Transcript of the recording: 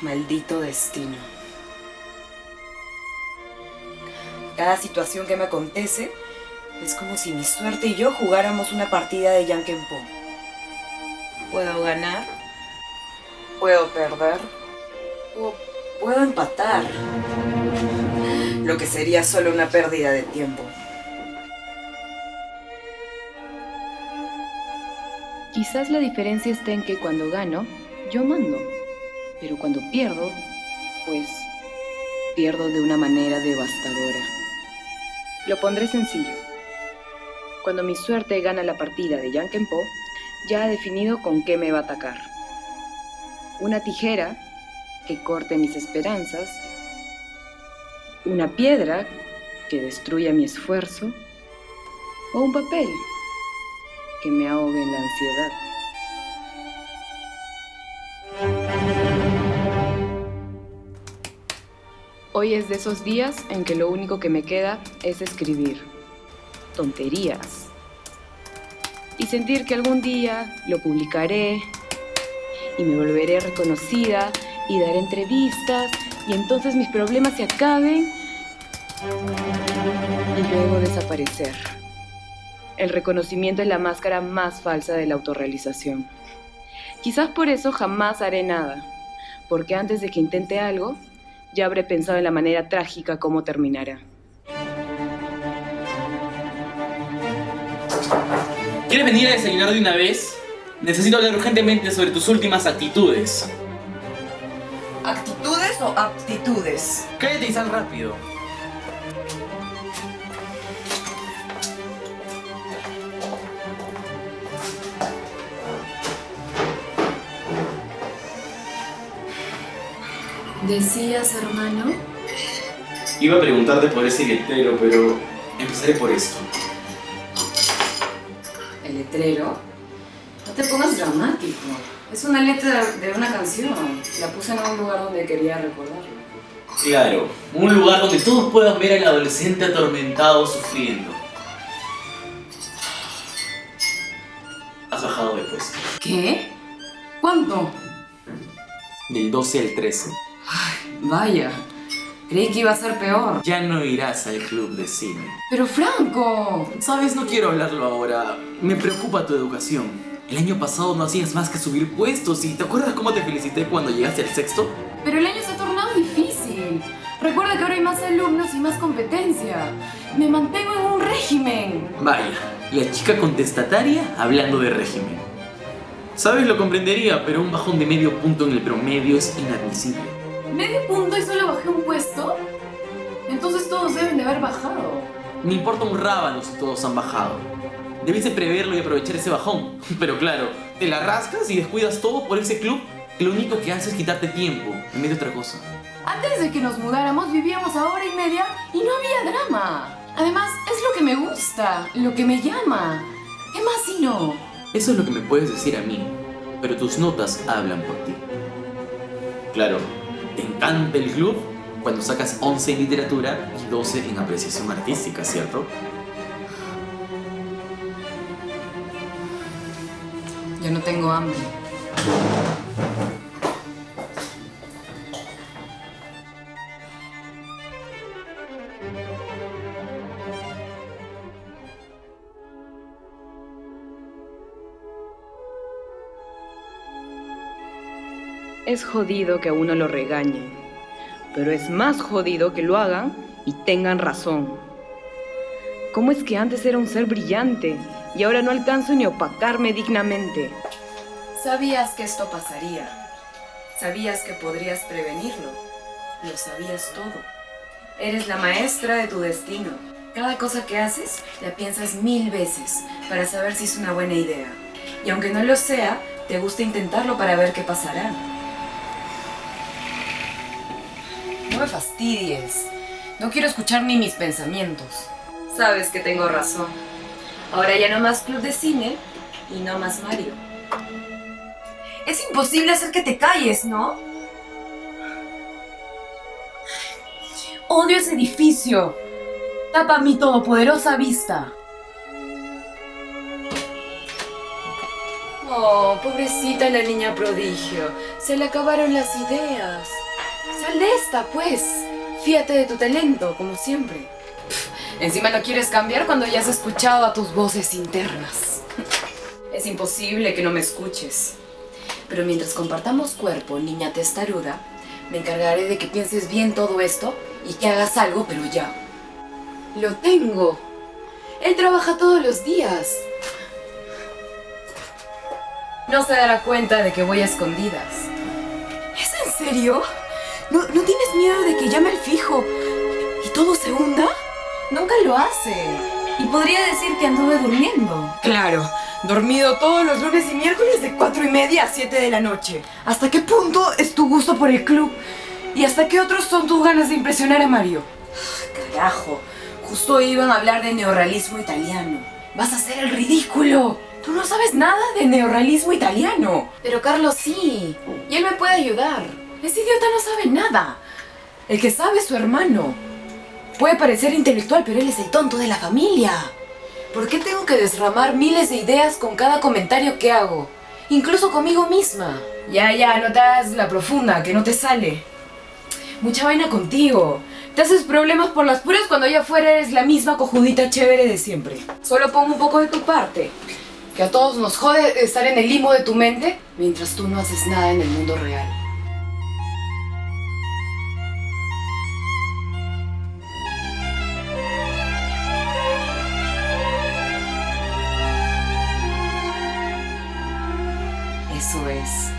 Maldito destino. Cada situación que me acontece es como si mi suerte y yo jugáramos una partida de Yankenpo. Puedo ganar, puedo perder, o puedo empatar. Lo que sería solo una pérdida de tiempo. Quizás la diferencia está en que cuando gano, yo mando. Pero cuando pierdo, pues pierdo de una manera devastadora. Lo pondré sencillo. Cuando mi suerte gana la partida de Po, ya ha definido con qué me va a atacar. Una tijera que corte mis esperanzas, una piedra que destruya mi esfuerzo, o un papel que me ahogue en la ansiedad. Hoy es de esos días en que lo único que me queda es escribir tonterías y sentir que algún día lo publicaré y me volveré reconocida y daré entrevistas y entonces mis problemas se acaben y luego desaparecer. El reconocimiento es la máscara más falsa de la autorrealización. Quizás por eso jamás haré nada, porque antes de que intente algo, ya habré pensado en la manera trágica cómo terminará. ¿Quieres venir a desayunar de una vez? Necesito hablar urgentemente sobre tus últimas actitudes. ¿Actitudes o aptitudes? Cállate y sal rápido. ¿Decías, hermano? Iba a preguntarte por ese letrero, pero empezaré por esto. ¿El letrero? No te pongas dramático. Es una letra de una canción. La puse en un lugar donde quería recordarlo. Claro, un lugar donde todos puedan ver al adolescente atormentado sufriendo. Has bajado de puesto. ¿Qué? ¿Cuánto? Del 12 al 13. Vaya, creí que iba a ser peor. Ya no irás al club de cine. Pero Franco... Sabes, no quiero hablarlo ahora. Me preocupa tu educación. El año pasado no hacías más que subir puestos y ¿te acuerdas cómo te felicité cuando llegaste al sexto? Pero el año se ha tornado difícil. Recuerda que ahora hay más alumnos y más competencia. Me mantengo en un régimen. Vaya, la chica contestataria hablando de régimen. Sabes, lo comprendería, pero un bajón de medio punto en el promedio es inadmisible. ¿Medio punto y solo bajé un puesto? Entonces todos deben de haber bajado. Me importa un rábano si todos han bajado. Debiste preverlo y aprovechar ese bajón. Pero claro, te la rascas y descuidas todo por ese club que lo único que hace es quitarte tiempo, en vez de otra cosa. Antes de que nos mudáramos vivíamos a hora y media y no había drama. Además, es lo que me gusta, lo que me llama. ¿Qué más si no? Eso es lo que me puedes decir a mí, pero tus notas hablan por ti. Claro, te encanta el club cuando sacas 11 en literatura y 12 en apreciación artística, ¿cierto? Yo no tengo hambre. Es jodido que a uno lo regañen, pero es más jodido que lo hagan y tengan razón. ¿Cómo es que antes era un ser brillante y ahora no alcanzo ni opacarme dignamente? Sabías que esto pasaría. Sabías que podrías prevenirlo. Lo sabías todo. Eres la maestra de tu destino. Cada cosa que haces la piensas mil veces para saber si es una buena idea. Y aunque no lo sea, te gusta intentarlo para ver qué pasará. No me fastidies. No quiero escuchar ni mis pensamientos. Sabes que tengo razón. Ahora ya no más club de cine y no más Mario. Es imposible hacer que te calles, ¿no? Odio ese edificio. Tapa mi todopoderosa vista. Oh, pobrecita la niña prodigio. Se le acabaron las ideas. El de esta, pues. Fíate de tu talento, como siempre. encima no quieres cambiar cuando ya has escuchado a tus voces internas. Es imposible que no me escuches. Pero mientras compartamos cuerpo, niña testaruda, me encargaré de que pienses bien todo esto y que hagas algo, pero ya. Lo tengo. Él trabaja todos los días. No se dará cuenta de que voy a escondidas. ¿Es en serio? ¿No, ¿No tienes miedo de que llame al fijo y todo se hunda? Nunca lo hace. Y podría decir que anduve durmiendo. Claro, dormido todos los lunes y miércoles de cuatro y media a 7 de la noche. ¿Hasta qué punto es tu gusto por el club? ¿Y hasta qué otros son tus ganas de impresionar a Mario? Carajo, justo iban a hablar de neorrealismo italiano. Vas a hacer el ridículo. Tú no sabes nada de neorrealismo italiano. Pero Carlos sí. Y él me puede ayudar. Ese idiota no sabe nada. El que sabe es su hermano. Puede parecer intelectual, pero él es el tonto de la familia. ¿Por qué tengo que desramar miles de ideas con cada comentario que hago? Incluso conmigo misma. Ya, ya, no la profunda, que no te sale. Mucha vaina contigo. Te haces problemas por las puras cuando allá afuera eres la misma cojudita chévere de siempre. Solo pon un poco de tu parte. Que a todos nos jode estar en el limo de tu mente mientras tú no haces nada en el mundo real. Eso es.